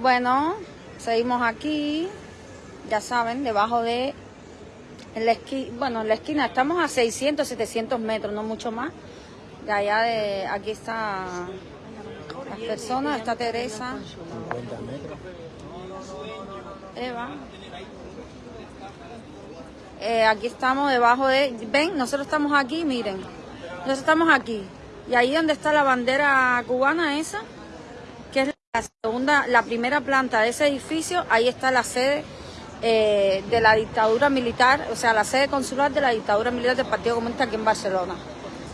Bueno, seguimos aquí, ya saben, debajo de la esquina, bueno, en la esquina estamos a 600, 700 metros, no mucho más. De allá de, aquí está las personas, está Teresa. Eva. Eh, aquí estamos debajo de, ven, nosotros estamos aquí, miren, nosotros estamos aquí. Y ahí donde está la bandera cubana esa, la segunda, la primera planta de ese edificio, ahí está la sede eh, de la dictadura militar, o sea, la sede consular de la dictadura militar del Partido Comunista aquí en Barcelona.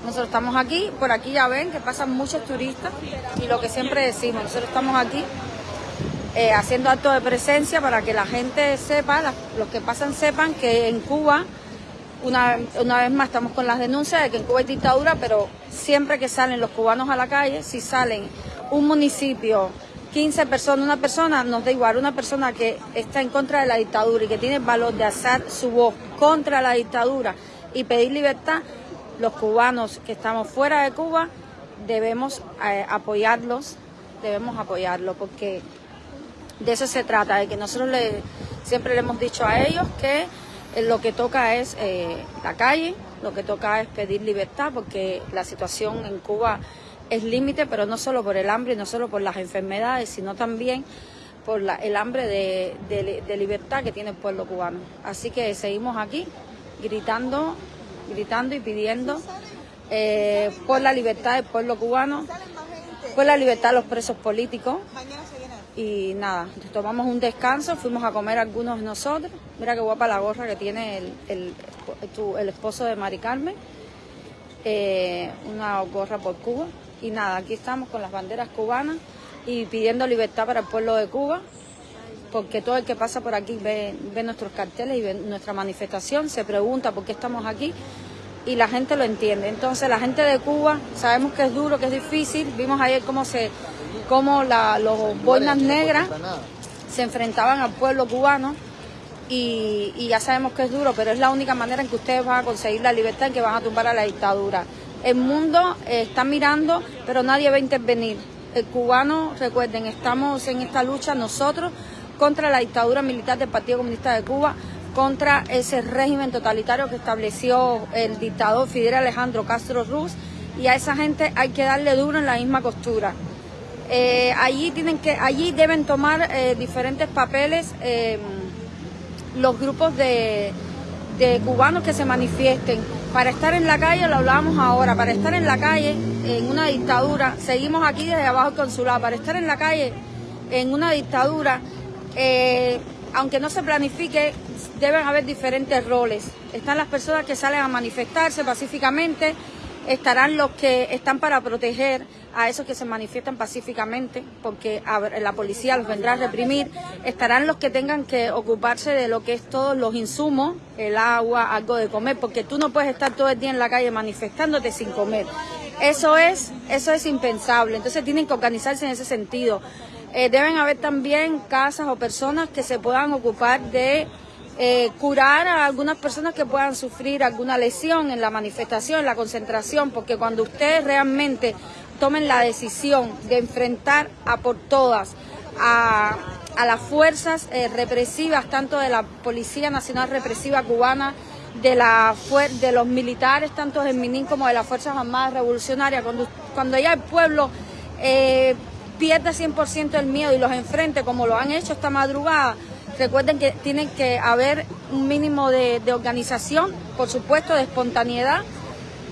Nosotros estamos aquí, por aquí ya ven que pasan muchos turistas y lo que siempre decimos, nosotros estamos aquí eh, haciendo actos de presencia para que la gente sepa, los que pasan sepan que en Cuba, una, una vez más estamos con las denuncias de que en Cuba hay dictadura, pero siempre que salen los cubanos a la calle, si salen un municipio 15 personas, una persona, nos da igual, una persona que está en contra de la dictadura y que tiene el valor de alzar su voz contra la dictadura y pedir libertad, los cubanos que estamos fuera de Cuba debemos eh, apoyarlos, debemos apoyarlos porque de eso se trata, de que nosotros le, siempre le hemos dicho a ellos que eh, lo que toca es eh, la calle, lo que toca es pedir libertad porque la situación en Cuba es límite, pero no solo por el hambre, no solo por las enfermedades, sino también por el hambre de, libertad que tiene el pueblo cubano. Así que seguimos aquí gritando, gritando y pidiendo eh, por la libertad del pueblo cubano, por la libertad de los presos políticos. Y nada, tomamos un descanso, fuimos a comer algunos de nosotros. Mira qué guapa la gorra que tiene el, el, esposo de Mari Carmen. Eh, una gorra por Cuba. Y nada, aquí estamos con las banderas cubanas y pidiendo libertad para el pueblo de Cuba, porque todo el que pasa por aquí ve, nuestros carteles y ve nuestra manifestación, se pregunta por qué estamos aquí y la gente lo entiende. Entonces la gente de Cuba, sabemos que es duro, que es difícil, vimos ayer cómo, se, cómo la, los boinas negras se enfrentaban al pueblo cubano y, y, ya sabemos que es duro, pero es la única manera en que ustedes van a conseguir la libertad, en que van a tumbar a la dictadura. El mundo eh, está mirando, pero nadie va a intervenir. El cubano, recuerden, estamos en esta lucha nosotros contra la dictadura militar del Partido Comunista de Cuba, contra ese régimen totalitario que estableció el dictador Fidel Alejandro Castro Ruz y a esa gente hay que darle duro en la misma costura. Eh, allí, tienen que, allí deben tomar eh, diferentes papeles los grupos de, de cubanos que se manifiesten. Para estar en la calle, lo hablábamos ahora, para estar en la calle en una dictadura, seguimos aquí desde abajo el consulado, para estar en la calle en una dictadura, eh, aunque no se planifique, deben haber diferentes roles. Están las personas que salen a manifestarse pacíficamente, estarán los que están para proteger a esos que se manifiestan pacíficamente, porque la policía los vendrá a reprimir, estarán los que tengan que ocuparse de lo que es todos los insumos, el agua, algo de comer, porque tú no puedes estar todo el día en la calle manifestándote sin comer. Eso es, eso es impensable, entonces tienen que organizarse en ese sentido. Eh, deben haber también casas o personas que se puedan ocupar de eh, curar a algunas personas que puedan sufrir alguna lesión en la manifestación, en la concentración, porque cuando ustedes realmente tomen la decisión de enfrentar a por todas a, las fuerzas eh, represivas, tanto de la Policía Nacional Represiva Cubana, de, la, de los militares, tanto del MININ como de las Fuerzas Armadas Revolucionarias, cuando, cuando ya el pueblo eh, pierda 100% el miedo y los enfrente como lo han hecho esta madrugada, Recuerden que tienen que haber un mínimo de, organización, por supuesto, de espontaneidad,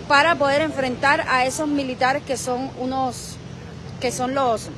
para poder enfrentar a esos militares que son unos, que son los,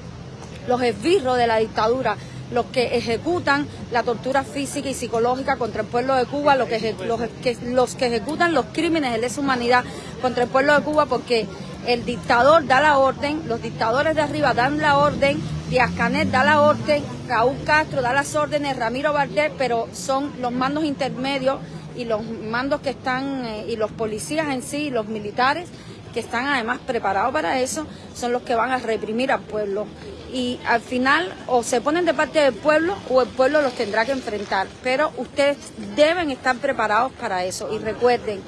los esbirros de la dictadura, los que ejecutan la tortura física y psicológica contra el pueblo de Cuba, los que, los que, los que ejecutan los crímenes de lesa humanidad contra el pueblo de Cuba, porque el dictador da la orden, los dictadores de arriba dan la orden, Díaz Canet da la orden, Raúl Castro da las órdenes, Ramiro Bardet, pero son los mandos intermedios y los mandos que están, eh, y los policías en sí, los militares, que están además preparados para eso, son los que van a reprimir al pueblo. Y al final o se ponen de parte del pueblo o el pueblo los tendrá que enfrentar. Pero ustedes deben estar preparados para eso. Y recuerden,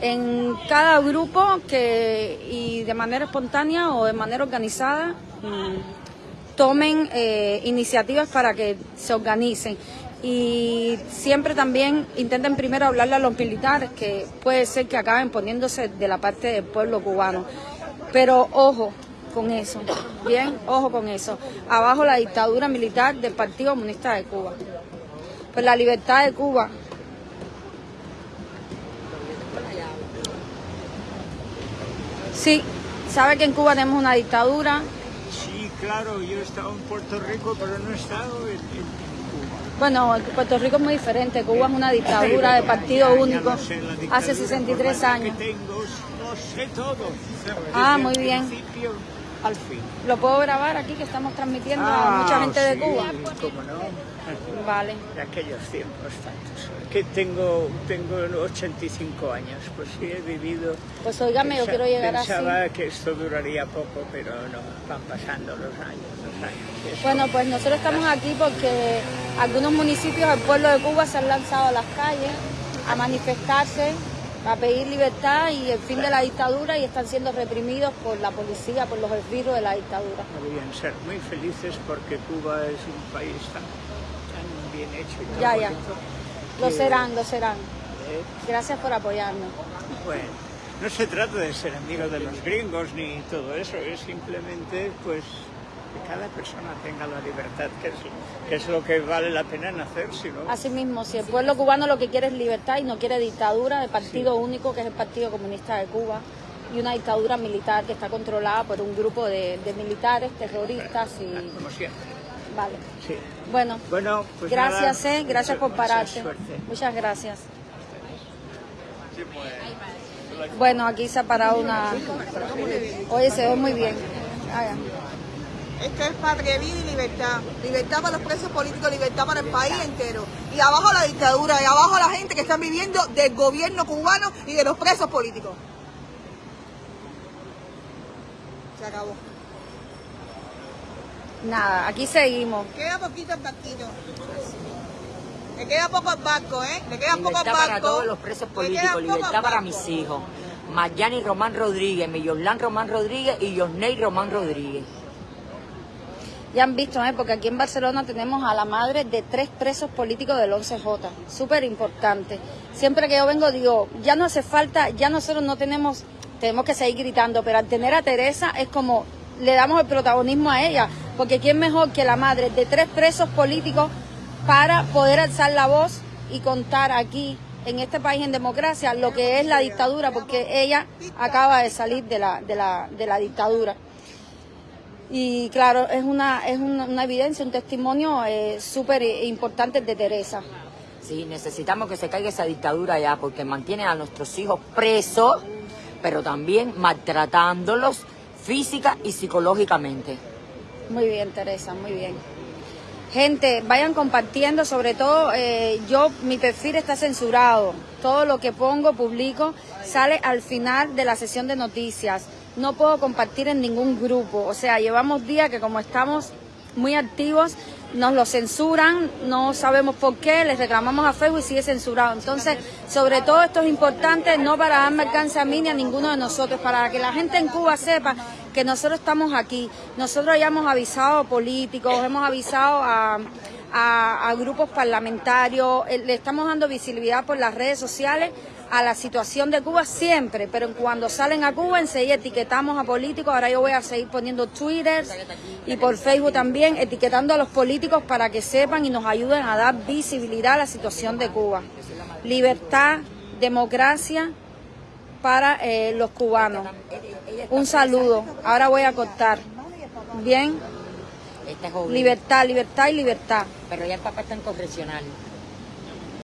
en cada grupo que y de manera espontánea o de manera organizada mm, tomen eh, iniciativas para que se organicen y siempre también intenten primero hablarle a los militares, que puede ser que acaben poniéndose de la parte del pueblo cubano. Pero ojo con eso, bien, ojo con eso. Abajo la dictadura militar del Partido Comunista de Cuba. Pues la libertad de Cuba Sí, sabe que en Cuba tenemos una dictadura. Sí, claro, yo he estado en Puerto Rico, pero no he estado en, bueno, Puerto Rico es muy diferente. Cuba es una dictadura de partido único hace 63 años. sé todo. Ah, muy bien. Al fin. ¿Lo puedo grabar aquí que estamos transmitiendo a mucha gente de Cuba? Vale. De aquellos tiempos tantos. Que tengo, tengo 85 años, pues sí he vivido. Pues oígame, yo quiero llegar así. Pensaba que esto duraría poco, pero no, van pasando los años, los años. Bueno, pues nosotros estamos aquí porque algunos municipios del pueblo de Cuba se han lanzado a las calles a manifestarse a pedir libertad y el fin de la dictadura y están siendo reprimidos por la policía, por los esbirros de la dictadura. Deberían ser muy felices porque Cuba es un país tan, bien hecho y Ya, ya. Lo serán, lo serán. ¿Eh? Gracias por apoyarnos. Bueno, no se trata de ser amigo de los gringos ni todo eso, es simplemente pues que cada persona tenga la libertad, que es, que es lo que vale la pena nacer, si no... Así mismo, si el pueblo cubano lo que quiere es libertad y no quiere dictadura, de partido único, que es el Partido Comunista de Cuba, y una dictadura militar que está controlada por un grupo de, militares, terroristas y... Como siempre. Vale. Sí. Bueno, bueno pues gracias, eh, gracias por pararte. Muchas gracias. Bueno, aquí se ha parado una... Oye, se ve muy bien. Esto es patria, vida y libertad. Libertad para los presos políticos, libertad para el país entero. Y abajo la dictadura, y abajo la gente que están viviendo del gobierno cubano y de los presos políticos. Se acabó. Nada, aquí seguimos. Queda poquito el barquito. Le queda poco el barco, ¿eh? Le queda poco el barco. para todos los presos políticos, libertad para mis hijos. Mayani Román Rodríguez, Millorlán Román Rodríguez y Yosney Román Rodríguez. Ya han visto, ¿eh? porque aquí en Barcelona tenemos a la madre de tres presos políticos del 11J, súper importante. Siempre que yo vengo digo, ya no hace falta, ya nosotros no tenemos, tenemos que seguir gritando, pero al tener a Teresa es como le damos el protagonismo a ella, porque ¿quién mejor que la madre de tres presos políticos para poder alzar la voz y contar aquí en este país en democracia lo que es la dictadura, porque ella acaba de salir de la, de la, de la dictadura. Y claro, es una, es una, evidencia, un testimonio eh, súper importante de Teresa. Sí, necesitamos que se caiga esa dictadura ya, porque mantiene a nuestros hijos presos, pero también maltratándolos física y psicológicamente. Muy bien, Teresa, muy bien. Gente, vayan compartiendo, sobre todo eh, yo, mi perfil está censurado. Todo lo que pongo, publico, sale al final de la sesión de noticias no puedo compartir en ningún grupo. O sea, llevamos días que como estamos muy activos, nos lo censuran, no sabemos por qué, les reclamamos a Facebook y sigue censurado. Entonces, sobre todo esto es importante, no para darme alcance a mí ni a ninguno de nosotros, para que la gente en Cuba sepa que nosotros estamos aquí. Nosotros ya hemos avisado a políticos, hemos avisado a, grupos parlamentarios, eh, le estamos dando visibilidad por las redes sociales a la situación de Cuba siempre, pero cuando salen a Cuba enseguida etiquetamos a políticos, ahora yo voy a seguir poniendo Twitter y por Facebook también, etiquetando a los políticos para que sepan y nos ayuden a dar visibilidad a la situación de Cuba. Libertad, democracia para eh, los cubanos. Un saludo, ahora voy a cortar. Bien. Libertad, libertad y libertad. Pero ya el papá está en correccional.